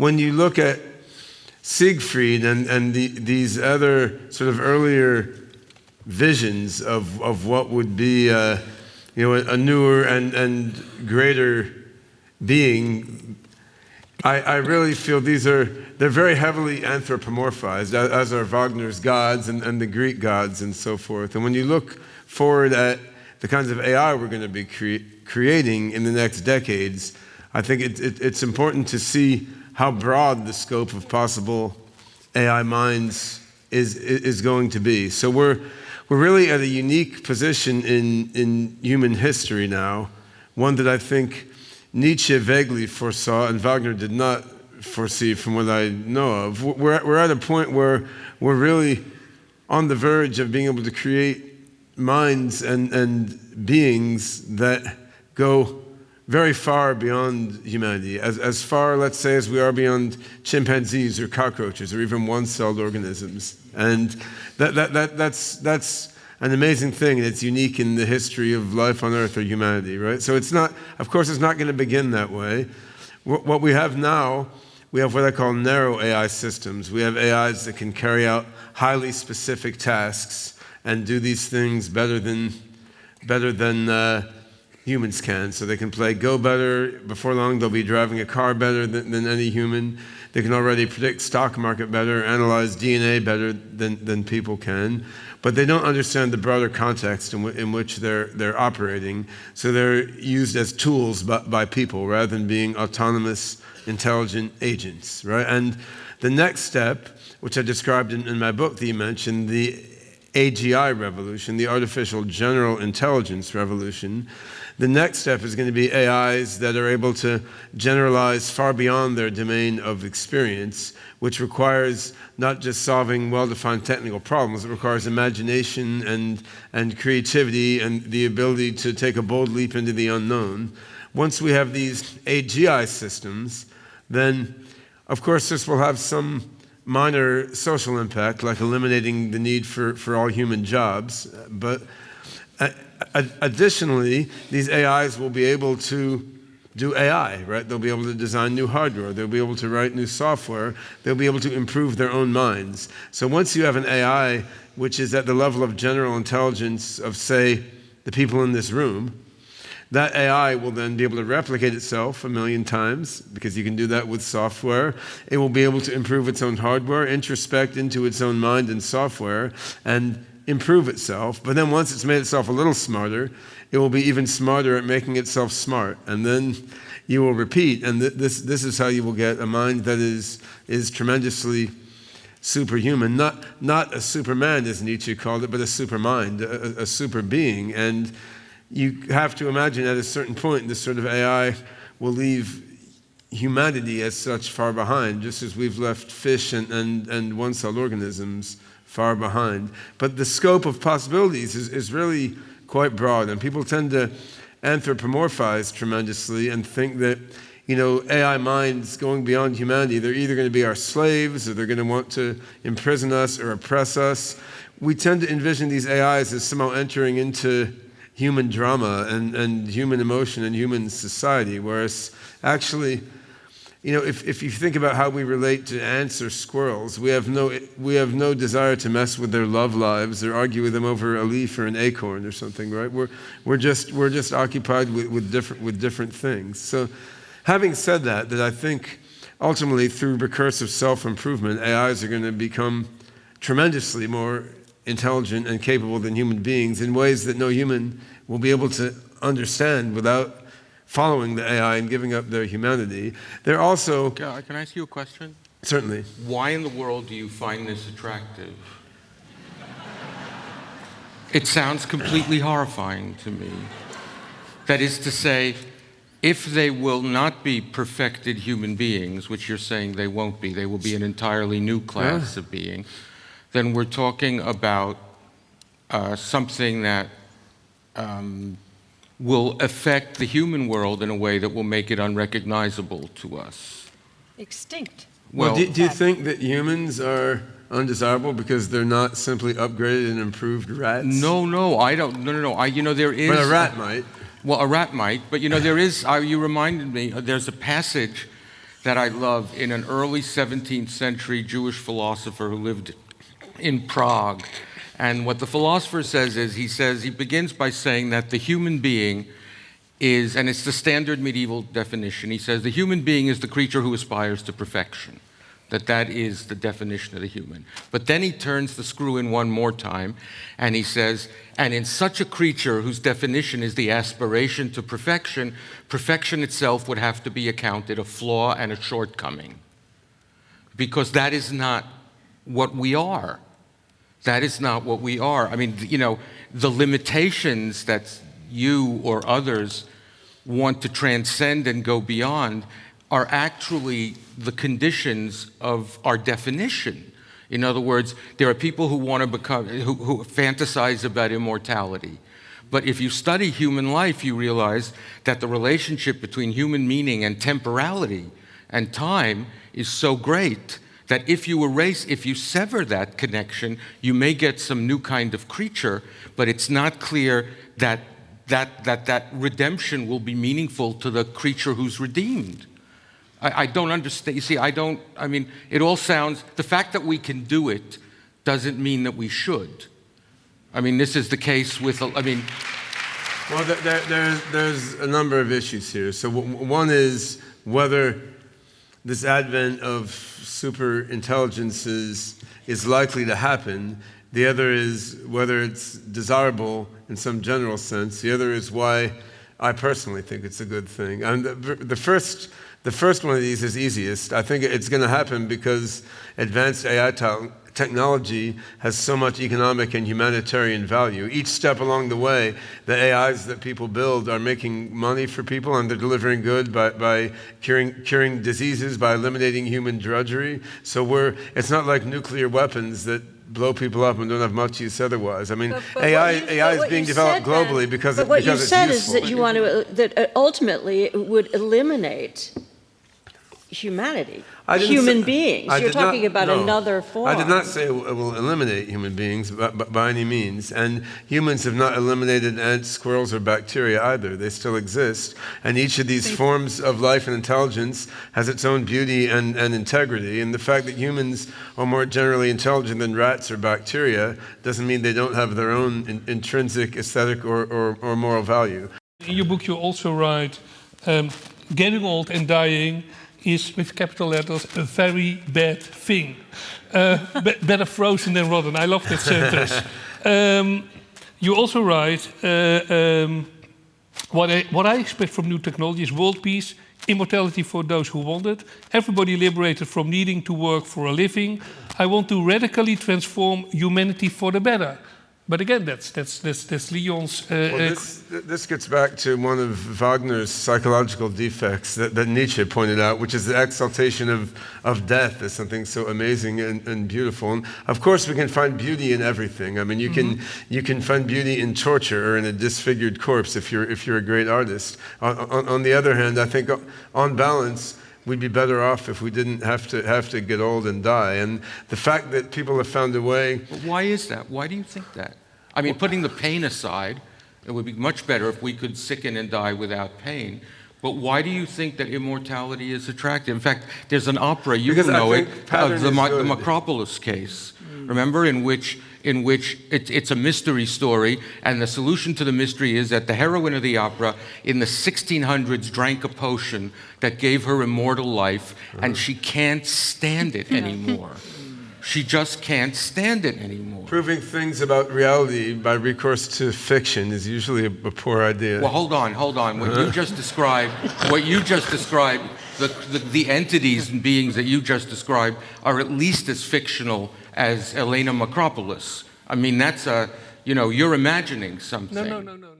when you look at Siegfried and, and the, these other sort of earlier visions of, of what would be uh, you know, a, a newer and, and greater being, I, I really feel these are, they're very heavily anthropomorphized, as are Wagner's gods and, and the Greek gods and so forth. And when you look forward at the kinds of AI we're going to be cre creating in the next decades, I think it, it, it's important to see how broad the scope of possible AI minds is, is going to be. So we're, we're really at a unique position in, in human history now, one that I think Nietzsche vaguely foresaw and Wagner did not foresee from what I know of. We're, we're at a point where we're really on the verge of being able to create minds and, and beings that go very far beyond humanity, as, as far, let's say, as we are beyond chimpanzees or cockroaches or even one-celled organisms. And that, that, that, that's, that's an amazing thing, it's unique in the history of life on Earth or humanity, right? So it's not, of course, it's not going to begin that way. What we have now, we have what I call narrow AI systems. We have AIs that can carry out highly specific tasks and do these things better than, better than uh, humans can. So they can play Go better. Before long, they'll be driving a car better than, than any human. They can already predict stock market better, analyze DNA better than, than people can. But they don't understand the broader context in, in which they're, they're operating. So they're used as tools by, by people rather than being autonomous, intelligent agents, right? And the next step, which I described in, in my book that you mentioned, the AGI revolution, the artificial general intelligence revolution, the next step is going to be AIs that are able to generalize far beyond their domain of experience, which requires not just solving well-defined technical problems, it requires imagination and, and creativity and the ability to take a bold leap into the unknown. Once we have these AGI systems, then of course this will have some minor social impact, like eliminating the need for, for all human jobs, but additionally, these AIs will be able to do AI, right? They'll be able to design new hardware. They'll be able to write new software. They'll be able to improve their own minds. So once you have an AI which is at the level of general intelligence of, say, the people in this room, that AI will then be able to replicate itself a million times because you can do that with software. It will be able to improve its own hardware, introspect into its own mind and software, and improve itself, but then once it's made itself a little smarter, it will be even smarter at making itself smart. And then you will repeat, and th this, this is how you will get a mind that is, is tremendously superhuman, not, not a superman as Nietzsche called it, but a supermind, a, a super being. And you have to imagine at a certain point, this sort of AI will leave humanity as such far behind, just as we've left fish and, and, and one-celled organisms far behind. But the scope of possibilities is, is really quite broad, and people tend to anthropomorphize tremendously and think that you know, AI minds going beyond humanity, they're either going to be our slaves or they're going to want to imprison us or oppress us. We tend to envision these AIs as somehow entering into human drama and, and human emotion and human society, whereas actually you know, if, if you think about how we relate to ants or squirrels, we have, no, we have no desire to mess with their love lives or argue with them over a leaf or an acorn or something, right? We're, we're, just, we're just occupied with, with, different, with different things. So having said that, that I think ultimately through recursive self-improvement, AIs are going to become tremendously more intelligent and capable than human beings in ways that no human will be able to understand without following the AI and giving up their humanity. They're also... Can I ask you a question? Certainly. Why in the world do you find this attractive? It sounds completely horrifying to me. That is to say, if they will not be perfected human beings, which you're saying they won't be, they will be an entirely new class yeah. of being, then we're talking about uh, something that um, will affect the human world in a way that will make it unrecognizable to us. Extinct. Well, well do, do, you think that humans are undesirable because they're not simply upgraded and improved rats? No, no, I don't. No, no, no. I, you know, there is. But a rat might. Well, a rat might. But you know, there is. Uh, you reminded me. Uh, there's a passage that I love in an early 17th century Jewish philosopher who lived in Prague. And what the philosopher says is he says, he begins by saying that the human being is, and it's the standard medieval definition, he says the human being is the creature who aspires to perfection that that is the definition of the human. But then he turns the screw in one more time and he says, and in such a creature whose definition is the aspiration to perfection, perfection itself would have to be accounted a flaw and a shortcoming. Because that is not what we are. That is not what we are. I mean, you know, the limitations that you or others want to transcend and go beyond are actually the conditions of our definition. In other words, there are people who want to become, who, who, fantasize about immortality. But if you study human life, you realize that the relationship between human meaning and temporality and time is so great that if you erase, if you sever that connection, you may get some new kind of creature, but it's not clear that that, that, that redemption will be meaningful to the creature who's redeemed. I, I don't understand. You see, I don't, I mean, it all sounds, the fact that we can do it doesn't mean that we should. I mean, this is the case with, I mean, well, there, there, there's a number of issues here. So, one is whether this advent of super intelligences is likely to happen. The other is whether it's desirable in some general sense. The other is why I personally think it's a good thing. And the, the first the first one of these is easiest. I think it's going to happen because advanced AI technology has so much economic and humanitarian value. Each step along the way, the AIs that people build are making money for people and they're delivering good by, by curing, curing diseases, by eliminating human drudgery. So we're, it's not like nuclear weapons that blow people up and don't have much use otherwise. I mean, but, but AI, you, AI is being developed globally then, because, but it, what because you said useful. is that you want to that uh, ultimately it would eliminate humanity, human say, beings. I You're talking not, about no, another form. I did not say it will eliminate human beings by, by, any means. And humans have not eliminated ants, squirrels, or bacteria either. They still exist. And each of these forms of life and intelligence has its own beauty and, and integrity. And the fact that humans are more generally intelligent than rats or bacteria doesn't mean they don't have their own in, intrinsic aesthetic or, or, or, moral value. In your book, you also write um, getting old and dying is, with capital letters, a very bad thing. Uh, be better frozen than rotten. I love that sentence. Um, you also write, uh, um, what, I, what I expect from new technology is world peace, immortality for those who want it, everybody liberated from needing to work for a living. I want to radically transform humanity for the better. But again, that's, that's, that's, that's Leon's... Uh, well, uh, this, this, gets back to one of Wagner's psychological defects that, that, Nietzsche pointed out, which is the exaltation of, of death as something so amazing and, and, beautiful. And of course, we can find beauty in everything. I mean, you, mm -hmm. can, mm-hmm. you can find beauty in torture or in a disfigured corpse if you're, if you're a great artist. On, on, on the other hand, I think on balance, we'd be better off if we didn't have to have to get old and die. And the fact that people have found a way. But why is that? Why do you think that? I mean, putting the pain aside, it would be much better if we could sicken and die without pain. But why do you think that immortality is attractive? In fact, there's an opera, you because know it, uh, the, the Makropulos case, mm. remember, in which, in which it, it's a mystery story, and the solution to the mystery is that the heroine of the opera in the 1600s drank a potion that gave her immortal life, and she can't stand it anymore. She just can't stand it anymore. Proving things about reality by recourse to fiction is usually a, a poor idea. Well, hold on, hold on. What you just described, what you just described, the, the, the, entities and beings that you just described are at least as fictional as Elena Makropulos. I mean, that's a, you know, you're imagining something. No, no, no, no, no.